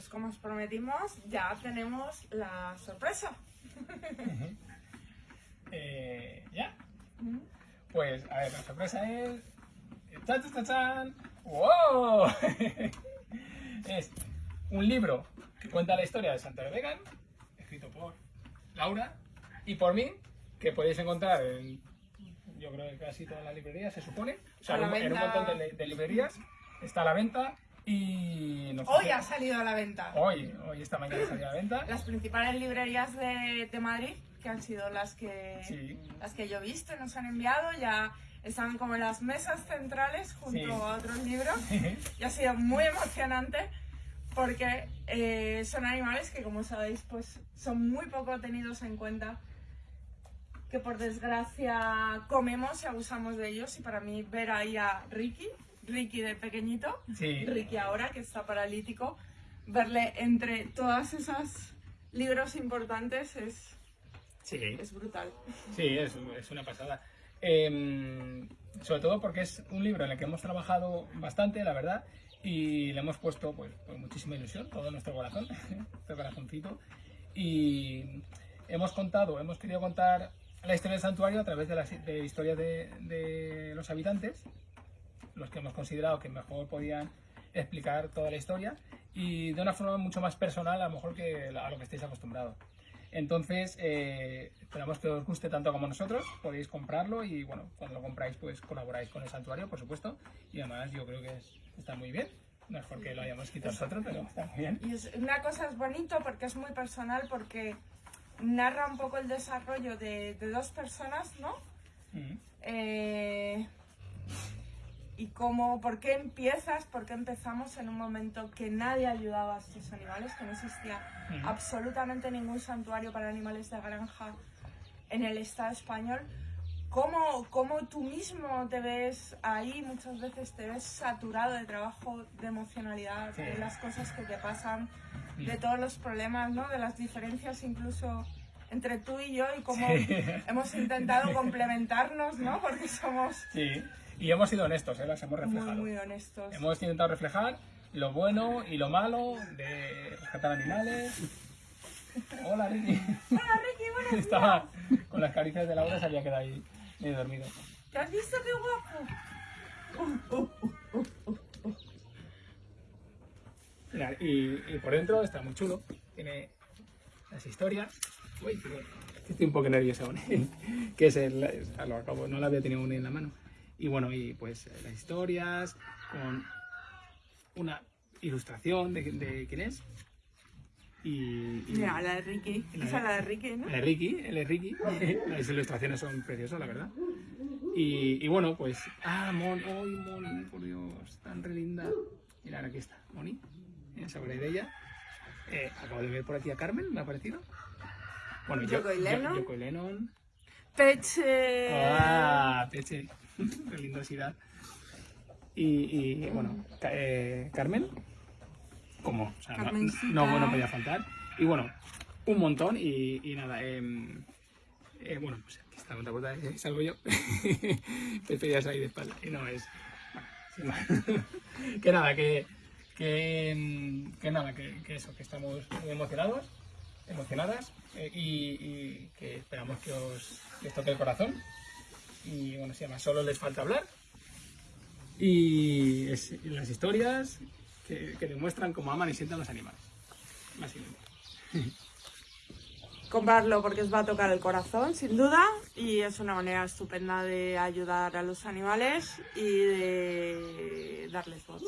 pues como os prometimos, ya tenemos la sorpresa. Eh, ¿Ya? Pues, a ver, la sorpresa es... ¡Chan, chan, chan! ¡Wow! es un libro que cuenta la historia de Santa Vegan, escrito por Laura y por mí, que podéis encontrar en, yo creo que casi todas las librerías, se supone. O sea, en un- montón de, de librerías está a la venta y... Hoy ha salido a la venta. Hoy, hoy esta mañana salió a la venta. Las principales librerías de, de Madrid, que han sido las que, Sí. las que yo he visto, nos han enviado, ya están como en las mesas centrales junto Sí. a otros libros. y ha sido muy emocionante porque eh, son animales que, como sabéis, pues son muy poco tenidos en cuenta, que por desgracia comemos y abusamos de ellos. Y para mí ver ahí a Ricky, Ricky de pequeñito, Sí. Ricky ahora que está paralítico, verle entre todas esas libros importantes es, Sí. es brutal. Sí, es, es una pasada. Em, sobre todo porque es un libro en el que hemos trabajado bastante, la verdad, y le hemos puesto pues, pues, muchísima ilusión, todo nuestro corazón, nuestro corazoncito. Y hemos contado, hemos querido contar la historia del santuario a través de las de historias de, de los habitantes, los que hemos considerado que mejor podían explicar toda la historia y de una forma mucho más personal a lo mejor que a lo que estáis acostumbrados. Entonces, eh, esperamos que os guste tanto como nosotros, podéis comprarlo y bueno, cuando lo compráis pues colaboráis con el santuario, por supuesto, y además yo creo que es- está muy bien, no es porque lo hayamos escrito nosotros, pero está muy bien. Y es, una cosa es bonito porque es muy personal, porque narra un poco el desarrollo de, de dos personas, ¿no? Mm. Eh, y cómo, por qué empiezas, por qué empezamos en un momento que nadie ayudaba a estos animales, que no existía Ujú. absolutamente ningún santuario para animales de granja en el Estado español. ¿Cómo, cómo tú mismo te ves ahí? Muchas veces te ves saturado de trabajo, de emocionalidad, Sí. de las cosas que te pasan, Mm. de todos los problemas, ¿no? De las diferencias incluso entre tú y yo y cómo Sí. hemos intentado complementarnos, ¿no? Porque somos Sí, y hemos sido honestos, ¿eh? las hemos muy, reflejado. muy honestos. Hemos intentado reflejar lo bueno y lo malo de rescatar animales. Hola Ricky. Hola Ricky, buenos días. Estaba con las caricias de Laura, se había quedado ahí medio dormido. ¿Te has visto qué guapo? Mira, y, y por dentro está muy chulo. Tiene las historias. Uy, estoy un poco nervioso aún. que es el. lo acabo, no la había tenido aún en la mano. Y bueno, y pues las historias con una ilustración de, de quién es. Y, y- Mira, la de Ricky. La Esa la de Ricky, ¿no? El de Ricky, el de Ricky. Las ilustraciones son preciosas, la verdad. Y, y bueno, pues. Ah, Mon, ¡ay, Moni! Por Dios, tan re linda. Mirad, aquí está, Moni. Esa de ella. Eh, acabo de ver por aquí a Carmen, me ha parecido. Bueno, yo- yo- Lennon. Peche. ¡Ah! Peche. Qué lindosidad. Y, y, bueno, eh, Carmen. ¿Cómo? O sea, no, no, podía faltar. Y bueno, un montón. Y, y nada, em, eh, bueno, pues aquí está la otra puerta, eh, salgo yo. Pepe ya ahí de espalda. Y no es. bueno, que nada, que. Que, em, que nada, que, que eso, que estamos muy emocionados, emocionadas eh, y, que esperamos que os, que toque el corazón. Y bueno, se llama Solo les falta hablar. Y las historias que, que demuestran cómo aman y sienten los animales. Básicamente. Comprarlo porque os va a tocar el corazón, sin duda, y es una manera estupenda de ayudar a los animales y de darles voz.